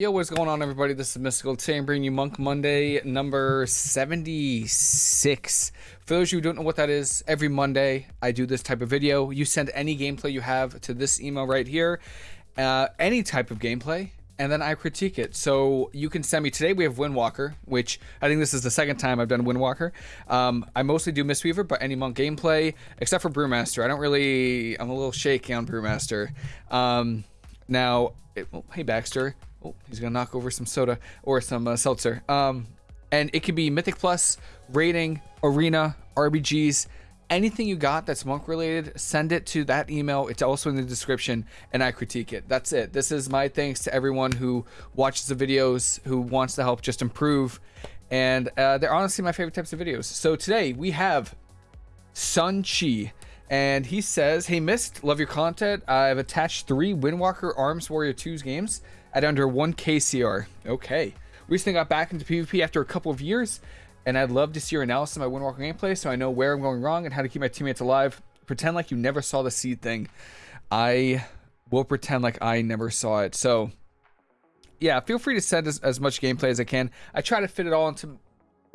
Yo, what's going on, everybody? This is Mystical. Today I'm bringing you Monk Monday number 76. For those of you who don't know what that is, every Monday I do this type of video. You send any gameplay you have to this email right here, uh, any type of gameplay, and then I critique it. So you can send me today. We have Windwalker, which I think this is the second time I've done Windwalker. Um, I mostly do Mistweaver, but any monk gameplay except for Brewmaster. I don't really. I'm a little shaky on Brewmaster. Um, now, it, oh, hey Baxter. Oh, he's gonna knock over some soda or some uh, seltzer. Um, and it can be Mythic Plus, rating, arena, RBGs, anything you got that's monk related. Send it to that email. It's also in the description, and I critique it. That's it. This is my thanks to everyone who watches the videos, who wants to help just improve, and uh, they're honestly my favorite types of videos. So today we have Sun Chi and he says, Hey Mist, love your content. I've attached three Windwalker Arms Warrior 2's games at under 1 KCR. Okay. Recently got back into PvP after a couple of years, and I'd love to see your analysis of my Windwalker gameplay so I know where I'm going wrong and how to keep my teammates alive. Pretend like you never saw the seed thing. I will pretend like I never saw it. So, yeah, feel free to send as, as much gameplay as I can. I try to fit it all into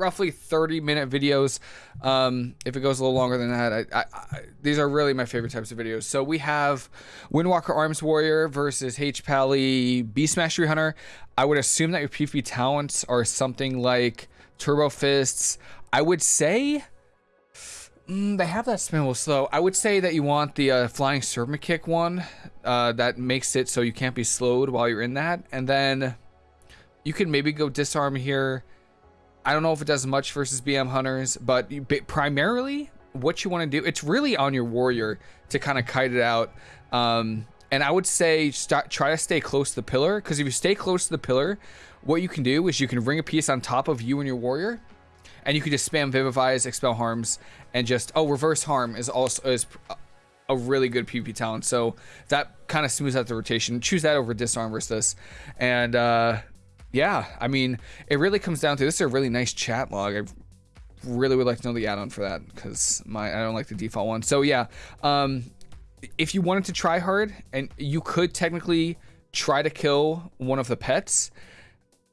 roughly 30 minute videos. Um if it goes a little longer than that I, I, I, these are really my favorite types of videos. So we have windwalker arms warrior versus h pally beast mastery hunter. I would assume that your pvp talents are something like turbo fists. I would say mm, they have that spinable slow i would say that you want the uh, flying serpent kick one uh, that makes it so you can't be slowed while you're in that. And then you can maybe go disarm here I don't know if it does much versus BM hunters, but primarily what you want to do, it's really on your warrior to kind of kite it out. Um, and I would say start, try to stay close to the pillar because if you stay close to the pillar, what you can do is you can ring of peace on top of you and your warrior, and you can just spam vivifies, expel harms, and just oh reverse harm is also is a really good PvP talent. So that kind of smooths out the rotation. Choose that over disarm versus this, and uh, yeah, I mean, it really comes down to this is a really nice chat log. I really would like to know the add-on for that because my I don't like the default one. So yeah, um, if you wanted to try hard, and you could technically try to kill one of the pets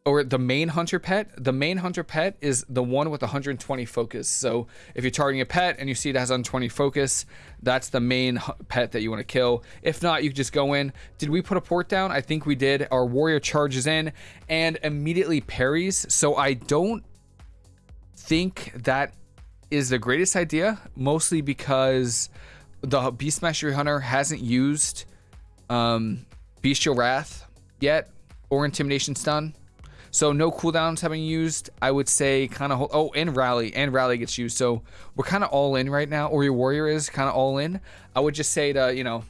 or the main hunter pet. The main hunter pet is the one with 120 focus. So if you're targeting a pet and you see it has 120 focus, that's the main pet that you want to kill. If not, you just go in. Did we put a port down? I think we did. Our warrior charges in and immediately parries. So I don't think that is the greatest idea, mostly because the Beast Mastery Hunter hasn't used um, Bestial Wrath yet or Intimidation Stun. So no cooldowns having used. I would say kind of oh and rally and rally gets used. So we're kind of all in right now, or your warrior is kind of all in. I would just say to you know.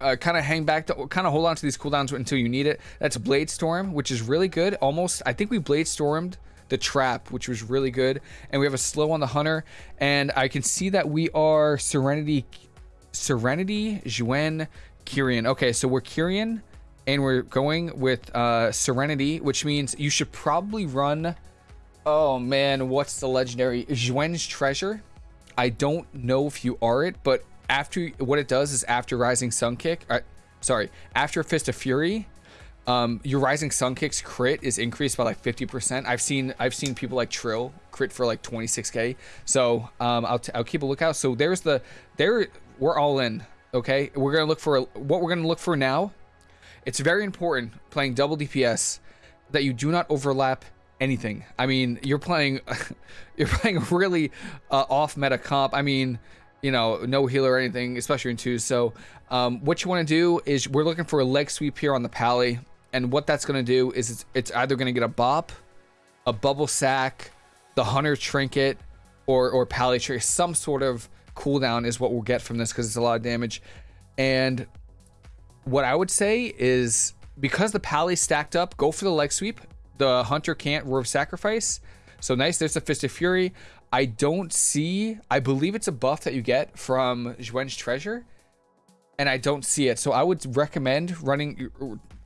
Uh, kind of hang back to kind of hold on to these cooldowns until you need it. That's Blade Storm, which is really good. Almost, I think we Blade Stormed the trap, which was really good. And we have a slow on the hunter. And I can see that we are Serenity, Serenity, Xuen, Kyrian. Okay, so we're Kyrian and we're going with uh, Serenity, which means you should probably run. Oh man, what's the legendary Xuen's Treasure? I don't know if you are it, but after what it does is after Rising Sun Kick, uh, sorry, after Fist of Fury, um, your Rising Sun Kick's crit is increased by like 50%. I've seen I've seen people like Trill crit for like 26k. So um, I'll, I'll keep a lookout. So there's the there we're all in. Okay, we're gonna look for what we're gonna look for now it's very important playing double DPS that you do not overlap anything. I mean, you're playing, you're playing really uh, off meta comp. I mean, you know, no healer or anything, especially in twos. So, um, what you want to do is we're looking for a leg sweep here on the pally, and what that's going to do is it's, it's either going to get a bop, a bubble sack, the hunter trinket, or or pally tree. Some sort of cooldown is what we'll get from this because it's a lot of damage, and what I would say is because the pally stacked up, go for the leg sweep. The hunter can't Roar of Sacrifice. So nice, there's the Fist of Fury. I don't see, I believe it's a buff that you get from Xuen's Treasure. And I don't see it. So I would recommend running,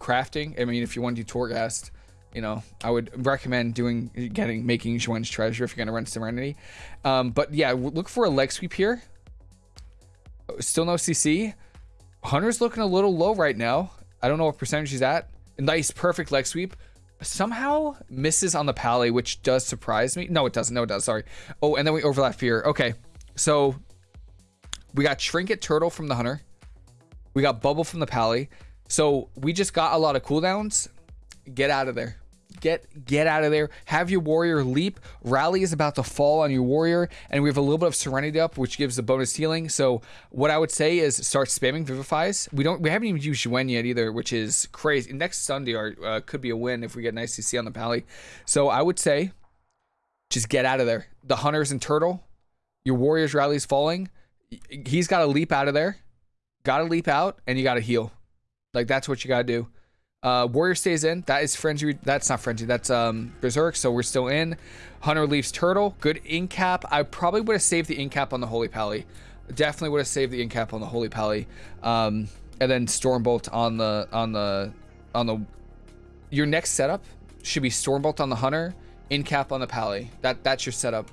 crafting. I mean, if you want to do Torghast, you know, I would recommend doing, getting, making Xuen's Treasure if you're going to run Serenity. Um, but yeah, look for a leg sweep here. Still no CC. Hunter's looking a little low right now. I don't know what percentage he's at. Nice, perfect leg sweep. Somehow misses on the pally, which does surprise me. No, it doesn't. No, it does. Sorry. Oh, and then we overlap fear. Okay, so we got Trinket Turtle from the Hunter. We got Bubble from the Pally. So we just got a lot of cooldowns. Get out of there. Get get out of there. Have your warrior leap. Rally is about to fall on your warrior, and we have a little bit of serenity up, which gives the bonus healing. So what I would say is start spamming vivifies. We don't we haven't even used Xuen yet either, which is crazy. Next Sunday uh, could be a win if we get nice CC on the pally. So I would say just get out of there. The hunters and turtle. Your warrior's rally is falling. He's got to leap out of there. Got to leap out, and you got to heal. Like that's what you got to do. Uh, Warrior stays in. That is Frenzy. That's not Frenzy. That's um, Berserk. So we're still in. Hunter leaves Turtle. Good in cap. I probably would have saved the in cap on the Holy Pally. Definitely would have saved the in cap on the Holy Pally. Um, and then Stormbolt on the on the on the. Your next setup should be Stormbolt on the Hunter, in cap on the Pally. That that's your setup.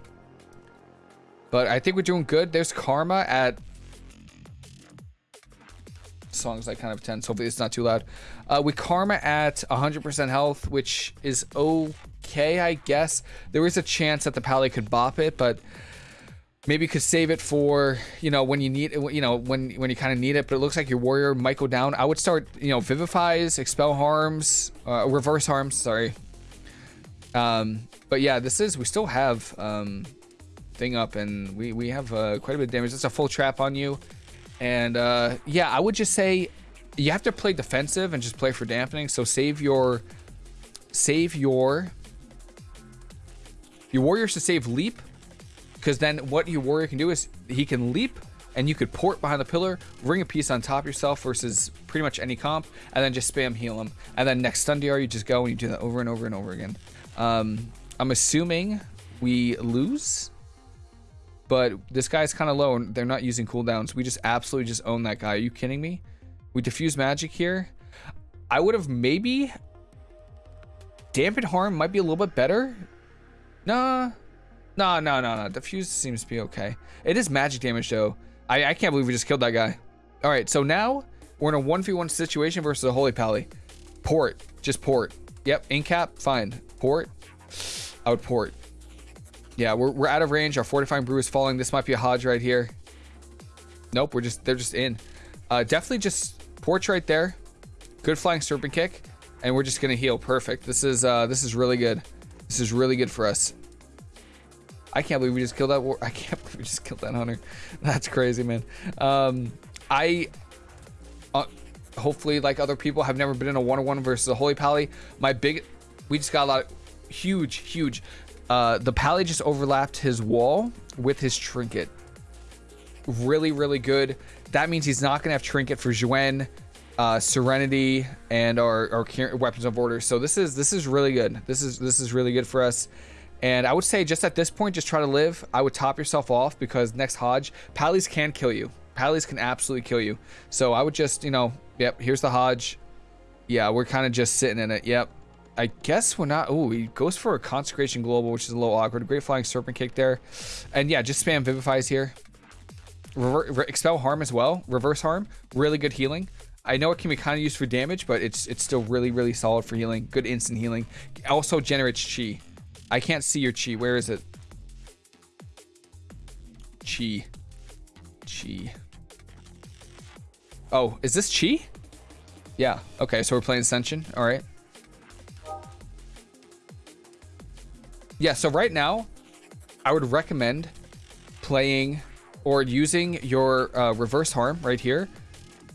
But I think we're doing good. There's Karma at song's like kind of tense. Hopefully it's not too loud. Uh, we Karma at 100% health, which is okay, I guess. There is a chance that the Pally could bop it, but maybe you could save it for, you know, when you need it, you know, when, when you kind of need it, but it looks like your warrior might go down. I would start, you know, Vivifies, Expel Harms, uh, Reverse Harms, sorry. Um, but yeah, this is, we still have, um, thing up and we, we have uh, quite a bit of damage. It's a full trap on you. And uh, yeah, I would just say you have to play defensive and just play for dampening. So save your save your your warriors to save leap because then what your warrior can do is he can leap and you could port behind the pillar, ring of peace on top yourself versus pretty much any comp, and then just spam heal him. And then next stun DR, you just go and you do that over and over and over again. Um, I'm assuming we lose but this guy's kind of low and they're not using cooldowns. We just absolutely just own that guy. Are you kidding me? We diffuse magic here. I would have maybe... Dampened harm might be a little bit better. Nah. No, no, no, no. Diffuse seems to be okay. It is magic damage, though. I, I can't believe we just killed that guy. All right, so now we're in a 1v1 situation versus a Holy Pally. Port. Just port. Yep, in cap, fine. Port. I would port. Yeah, we're, we're out of range. Our fortifying brew is falling. This might be a Hodge right here. Nope, we're just they're just in. Uh, definitely just porch right there. Good flying serpent kick, and we're just gonna heal. Perfect. This is uh, this is really good. This is really good for us. I can't believe we just killed that. War I can't believe we just killed that hunter. That's crazy, man. Um, I uh, hopefully, like other people, have never been in a one-on-one versus a holy pally. My big, we just got a lot of huge, huge uh, the pally just overlapped his wall with his trinket. Really, really good. That means he's not going to have trinket for Xuen, uh, Serenity, and our, our weapons of order. So this is this is really good. This is this is really good for us. And I would say just at this point, just try to live. I would top yourself off because next Hodge, Pallies can kill you. Pallies can absolutely kill you. So I would just, you know, yep, here's the Hodge. Yeah, we're kind of just sitting in it. Yep, I guess we're not. Oh, he goes for a Consecration Global, which is a little awkward. Great Flying Serpent Kick there. And yeah, just spam Vivifies here. Rever expel Harm as well. Reverse Harm. Really good healing. I know it can be kind of used for damage, but it's it's still really, really solid for healing. Good instant healing. Also generates Chi. I can't see your Chi. Where is it? Chi. Chi. Oh, is this Chi? Yeah. Okay, so we're playing Ascension. All right. Yeah, so right now, I would recommend playing or using your uh, reverse harm right here,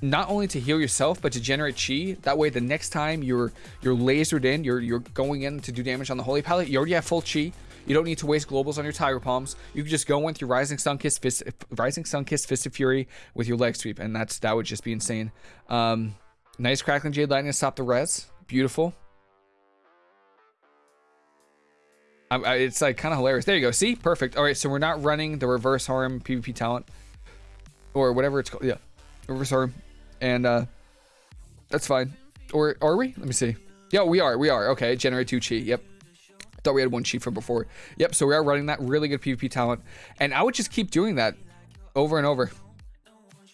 not only to heal yourself but to generate chi. That way, the next time you're you're lasered in, you're you're going in to do damage on the holy pally, you already have full chi. You don't need to waste globals on your tiger palms. You can just go in through rising sun kiss, fist, rising sun kiss, fist of fury with your leg sweep, and that's that would just be insane. Um, nice crackling jade lightning to stop the res. Beautiful. I, it's like kind of hilarious. There you go. See, perfect. All right, so we're not running the reverse harm PvP talent or whatever it's called. Yeah, reverse harm, and uh, that's fine. Or are we? Let me see. Yeah, we are. We are. Okay, generate two chi. Yep. Thought we had one chi from before. Yep. So we are running that really good PvP talent, and I would just keep doing that over and over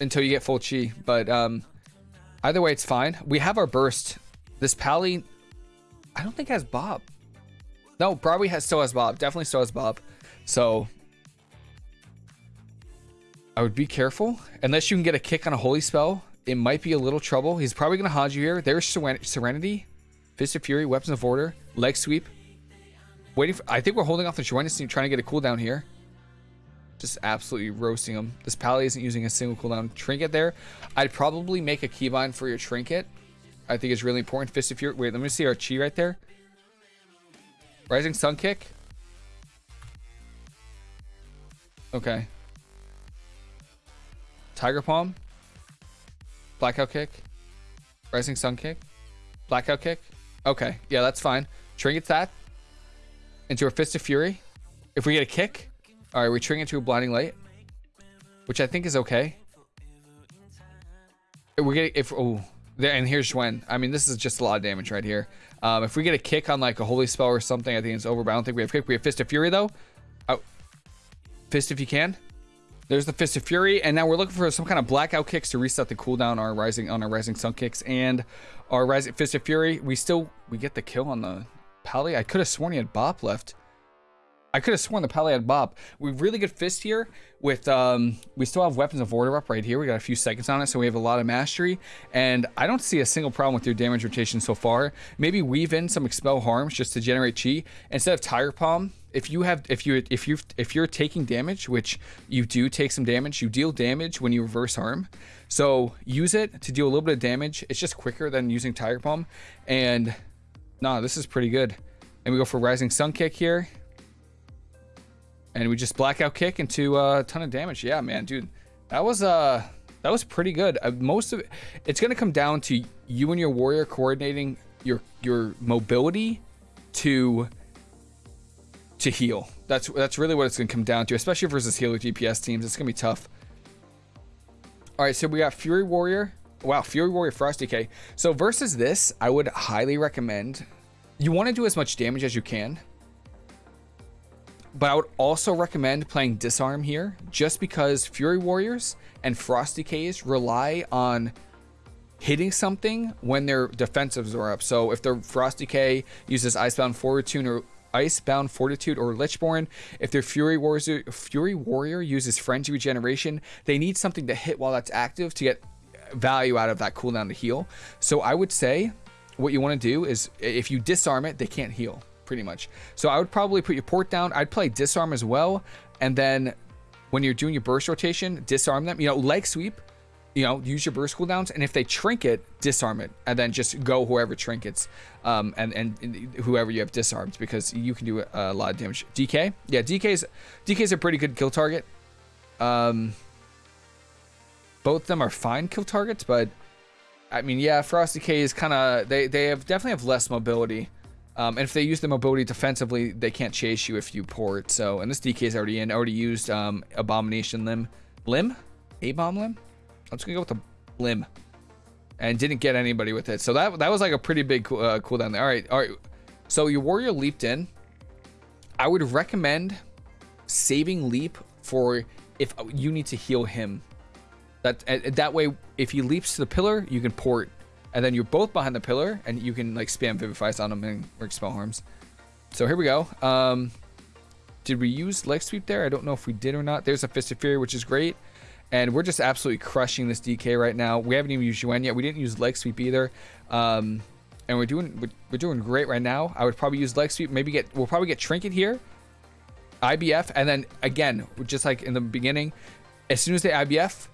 until you get full chi. But um, either way, it's fine. We have our burst This Pally, I don't think has Bop. No, probably has still has Bop. Definitely still has Bop. So I would be careful. Unless you can get a kick on a holy spell, it might be a little trouble. He's probably gonna haunt you here. There's Serenity, Fist of Fury, Weapons of Order, Leg Sweep. Waiting for, I think we're holding off the Joinus and trying to get a cooldown here. Just absolutely roasting him. This Pally isn't using a single cooldown trinket there. I'd probably make a keybind for your trinket. I think it's really important. Fist of Fury. Wait, let me see our chi right there. Rising Sun Kick. Okay. Tiger Palm. Blackout Kick. Rising Sun Kick. Blackout Kick. Okay. Yeah, that's fine. Trinket that into a Fist of Fury. If we get a kick, all right, we trinket into a Blinding Light, which I think is okay. We get if oh there and here's when I mean this is just a lot of damage right here. Um, if we get a kick on like a holy spell or something, I think it's over. But I don't think we have kick. We have Fist of Fury though. Oh, Fist if you can. There's the Fist of Fury, and now we're looking for some kind of blackout kicks to reset the cooldown on our rising on our rising sun kicks and our rising Fist of Fury. We still we get the kill on the Pally. I could have sworn he had Bop left. I could have sworn the Pally had Bop. We have really good fist here with, um, we still have Weapons of Order up right here. We got a few seconds on it, so we have a lot of mastery. And I don't see a single problem with your damage rotation so far. Maybe weave in some Expel Harms just to generate chi. Instead of Tiger Palm, if you have, if you, if you, if you're taking damage, which you do take some damage, you deal damage when you reverse harm. So use it to deal a little bit of damage. It's just quicker than using Tiger Palm. And nah, this is pretty good. And we go for Rising Sun Kick here. And we just blackout kick into a ton of damage. Yeah, man, dude. That was uh that was pretty good. Uh, most of it it's to come down to you and your warrior coordinating your your mobility to to heal. That's that's really what it's to come down to, especially versus healer DPS teams. It's to be tough. All right, so we got Fury Warrior. Wow, Fury Warrior Frost DK. So versus this, I would highly recommend you want to do as much damage as you can but I would also recommend playing Disarm here, just because Fury Warriors and Frost DKs rely on hitting something when their defensives are up. So if their Frost DK uses Icebound Fortitude or Icebound Fortitude or Lichborn, if their Fury Warrior, Fury Warrior uses Frenzy Regeneration, they need something to hit while that's active to get value out of that cooldown to heal. So I would say what you want to do is if you disarm it, they can't heal pretty much. So I would probably put your port down. I'd play disarm as well. And then when you're doing your burst rotation, disarm them. You know, leg sweep, you know, use your burst cooldowns. And if they trinket, disarm it. And then just go whoever trinkets um, and, and whoever you have disarmed because you can do a, lot of damage. DK? Yeah, DK's, DK's a pretty good kill target. Um, both of them are fine kill targets, but I mean, yeah, Frost DK is kind of, they, they have definitely have less mobility. Um, and if they use the mobility defensively, they can't chase you if you port. So, and this DK is already in. Already used um, Abomination Limb. Limb? A-Bomb Limb? I'm just going to go with the Limb. And didn't get anybody with it. So that that was like a pretty big uh, cooldown there. All right, all right. So your warrior leaped in. I would recommend saving leap for if you need to heal him. That that way, if he leaps to the pillar, you can port and then you're both behind the pillar, and you can like spam Vivifies on them and work spell harms. So here we go. Um, did we use leg sweep there? I don't know if we did or not. There's a Fist of Fury, which is great. And we're just absolutely crushing this DK right now. We haven't even used Xuen yet. We didn't use leg sweep either. Um, and we're doing we're doing great right now. I would probably use leg sweep. Maybe get we'll probably get trinket here, IBF, and then again, just like in the beginning, as soon as they IBF,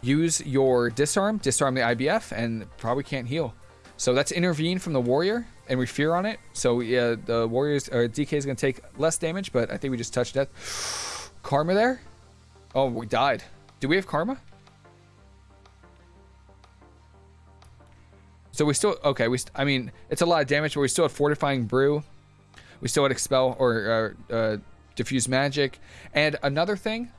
use your disarm, disarm the IBF, and probably can't heal. So that's intervene from the warrior, and we fear on it. So yeah, the warriors or DK is gonna take less damage, but I think we just touched death. Karma there? Oh, we died. Do we have karma? So we still okay. We I mean it's a lot of damage, but we still have fortifying brew. We still had expel or uh, uh, diffuse magic. And another thing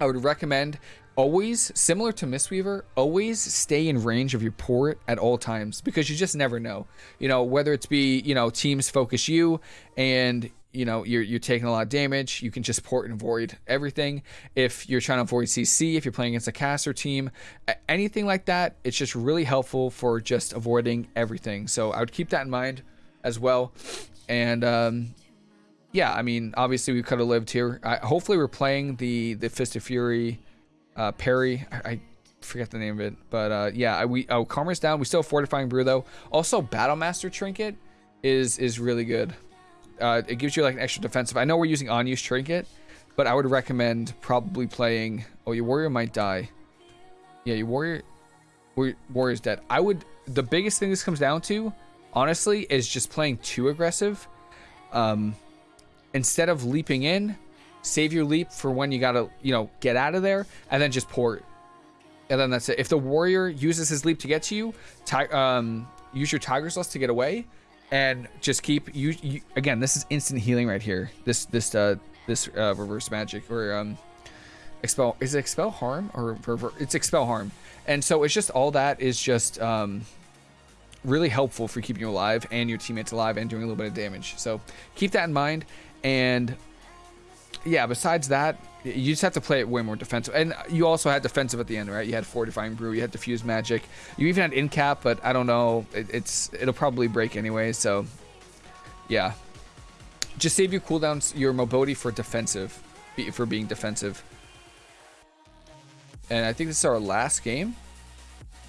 I would recommend always similar to Mistweaver, always stay in range of your port at all times because you just never know. You know, whether it's be, you know, teams focus you and you know you're you're taking a lot of damage, you can just port and avoid everything. If you're trying to avoid CC, if you're playing against a caster team, anything like that, it's just really helpful for just avoiding everything. So I would keep that in mind as well. And um, yeah, I mean, obviously we could have lived here. I, hopefully we're playing the the Fist of Fury uh, parry. I, I, forget the name of it, but uh, yeah, we oh Karma's down. We still have Fortifying Brew though. Also, Battlemaster Trinket is is really good. Uh, it gives you like an extra defensive. I know we're using Anyu's Trinket, but I would recommend probably playing. Oh, your warrior might die. Yeah, your warrior, warrior's dead. I would. The biggest thing this comes down to, honestly, is just playing too aggressive. Um, instead of leaping in, save your leap for when you gotta, you know, get out of there, and then just port. And then that's it. If the warrior uses his leap to get to you, um, use your Tiger's Lust to get away, and just keep you, you. Again, this is instant healing right here. This this uh this uh, reverse magic or um expel is it expel harm or rever, it's expel harm, and so it's just all that is just um really helpful for keeping you alive and your teammates alive and doing a little bit of damage. So keep that in mind. And yeah, besides that, you just have to play it way more defensive. And you also had defensive at the end, right? You had Fortifying Brew, you had Diffuse Magic. You even had Incap, but I don't know. It, it's It'll probably break anyway, so yeah. Just save your cooldowns, your mobility for defensive, for being defensive. And I think this is our last game.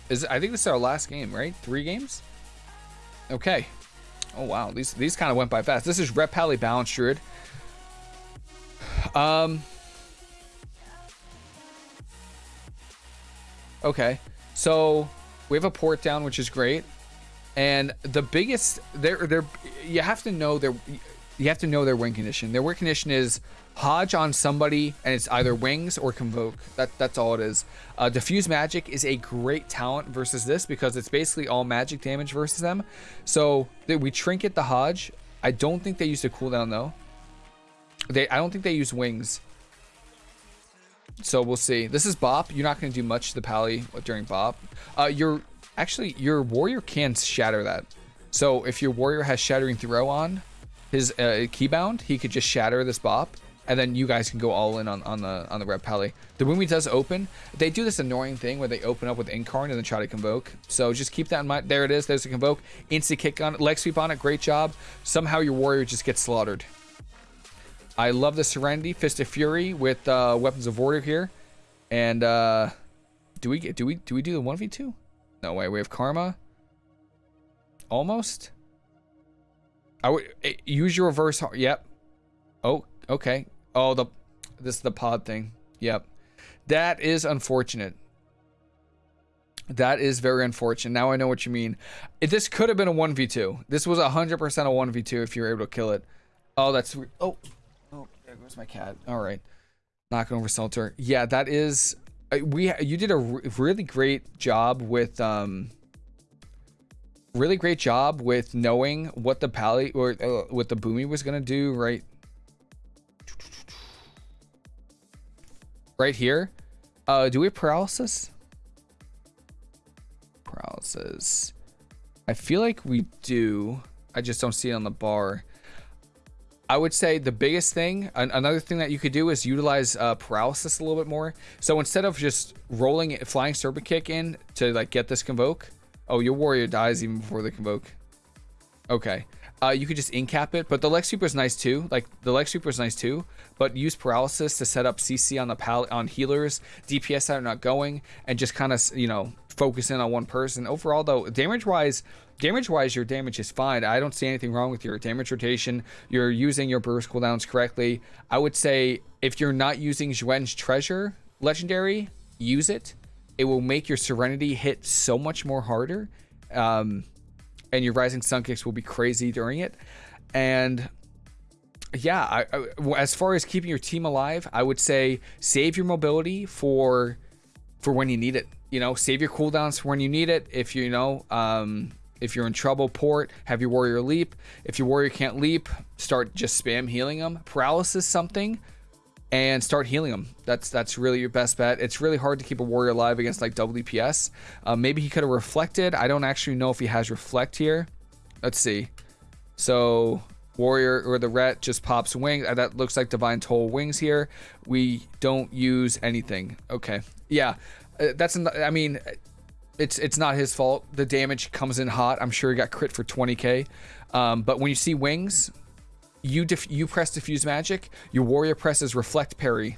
Is I think this is our last game, right? Three games? Okay. Oh wow, these these kind of went by fast. This is Ret Pally Balance Druid. Um. Okay, so we have a port down, which is great, and the biggest there there you have to know their you have to know their win condition. Their win condition is Hodge on somebody, and it's either wings or convoke. That that's all it is. Uh, Diffuse magic is a great talent versus this because it's basically all magic damage versus them. So we trinket the Hodge. I don't think they used a cooldown though. They I don't think they use wings. So we'll see. This is Bop. You're not going to do much to the Pally during Bop. Uh, your actually your warrior can shatter that. So if your warrior has shattering throw on his uh, keybound, he could just shatter this Bop and then you guys can go all in on, on the on the Ret Pally. The Boomy does open. They do this annoying thing where they open up with Incarn and then try to convoke. So just keep that in mind. There it is. There's a convoke. Instant kick on it. Leg sweep on it. Great job. Somehow your warrior just gets slaughtered. I love the Serenity Fist of Fury with uh, Weapons of Order here. And uh, do we get do we do we do the one v two? No way. We have Karma. Almost. I would eh, use your reverse. Yep. Oh, okay. Oh, the this is the pod thing. Yep. That is unfortunate. That is very unfortunate. Now I know what you mean. If this could have been a 1v2. This was 100% a 1v2 if you were able to kill it. Oh, that's... Oh there goes my cat. All right. Knocking over Selter. Yeah, that is... Uh, we You did a really great job with... um really great job with knowing what the pally or uh, what the boomy was gonna do right right here. Uh, do we have paralysis? Paralysis. I feel like we do. I just don't see it on the bar. I would say the biggest thing, an another thing that you could do is utilize uh, paralysis a little bit more. So instead of just rolling it, flying serpent kick in to like get this convoke. Oh, your warrior dies even before the convoke. Okay. Uh, you could just incap it, but the Leg Sweeper is nice too. Like the Leg Sweeper is nice too, but use Paralysis to set up CC on the pal on healers, DPS that are not going, and just kind of you know focus in on one person. Overall though, damage wise, damage wise, your damage is fine. I don't see anything wrong with your damage rotation. You're using your burst cooldowns correctly. I would say if you're not using Xuen's Treasure Legendary, use it. It will make your Serenity hit so much more harder. Um, and your rising sun kicks will be crazy during it. And yeah, I, I, as far as keeping your team alive, I would say save your mobility for for when you need it. You know, save your cooldowns for when you need it. If you know, um, if you're in trouble, port, have your warrior leap. If your warrior can't leap, start just spam healing them. Paralysis something and start healing them. That's that's really your best bet. It's really hard to keep a warrior alive against like WPS. Uh, maybe he could have reflected. I don't actually know if he has reflect here. Let's see. So Warrior or the Ret just pops wings. Uh, that looks like Divine Toll wings here. We don't use anything. Okay. Yeah. Uh, that's, I mean, it's it's not his fault. The damage comes in hot. I'm sure he got crit for 20k. Um, but when you see wings, you you press diffuse magic. Your warrior presses reflect parry.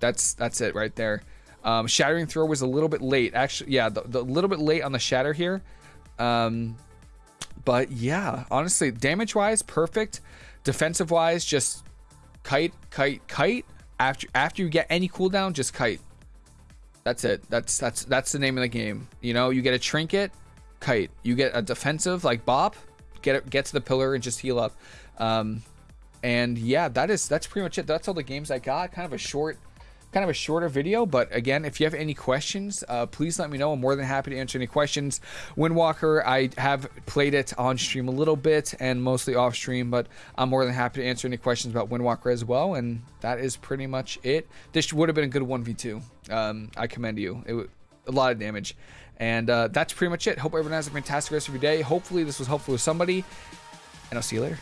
That's that's it right there. Um, shattering throw was a little bit late. Actually, yeah, the, the little bit late on the shatter here. Um, but yeah, honestly, damage wise, perfect. Defensive wise, just kite, kite, kite. After after you get any cooldown, just kite. That's it. That's that's that's the name of the game. You know, you get a trinket, kite. You get a defensive like bop, get it, get to the pillar and just heal up. Um, and yeah, that is that's pretty much it. That's all the games I got. Kind of a short kind of a shorter video, but again, if you have any questions, uh, please let me know. I'm more than happy to answer any questions. Windwalker, I have played it on stream a little bit and mostly off stream, but I'm more than happy to answer any questions about Windwalker as well. And that is pretty much it. This would have been a good 1v2. Um, I commend you. It a lot of damage. And uh, that's pretty much it. Hope everyone has a fantastic rest of your day. Hopefully this was helpful to somebody. And I'll see you later.